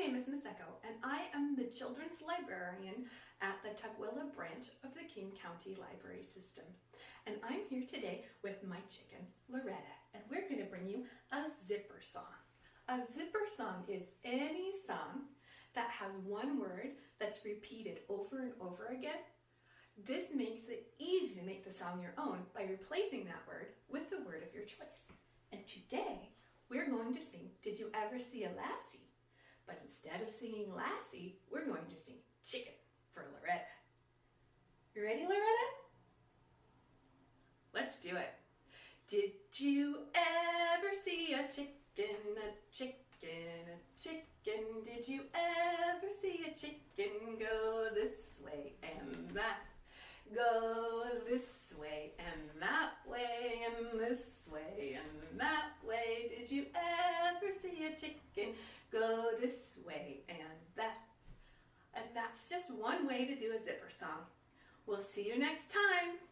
name is Miss Echo, and I am the children's librarian at the Tukwila branch of the King County Library System. And I'm here today with my chicken, Loretta, and we're going to bring you a zipper song. A zipper song is any song that has one word that's repeated over and over again. This makes it easy to make the song your own by replacing that word with the word of your choice. And today, we're going to sing Did You Ever See a Lassie? Singing Lassie, we're going to sing Chicken for Loretta. You ready, Loretta? Let's do it. Did you ever see a chicken, a chicken, a chicken? Did you ever see a chicken go this way and that? Go this chicken go this way and that? And that's just one way to do a zipper song. We'll see you next time.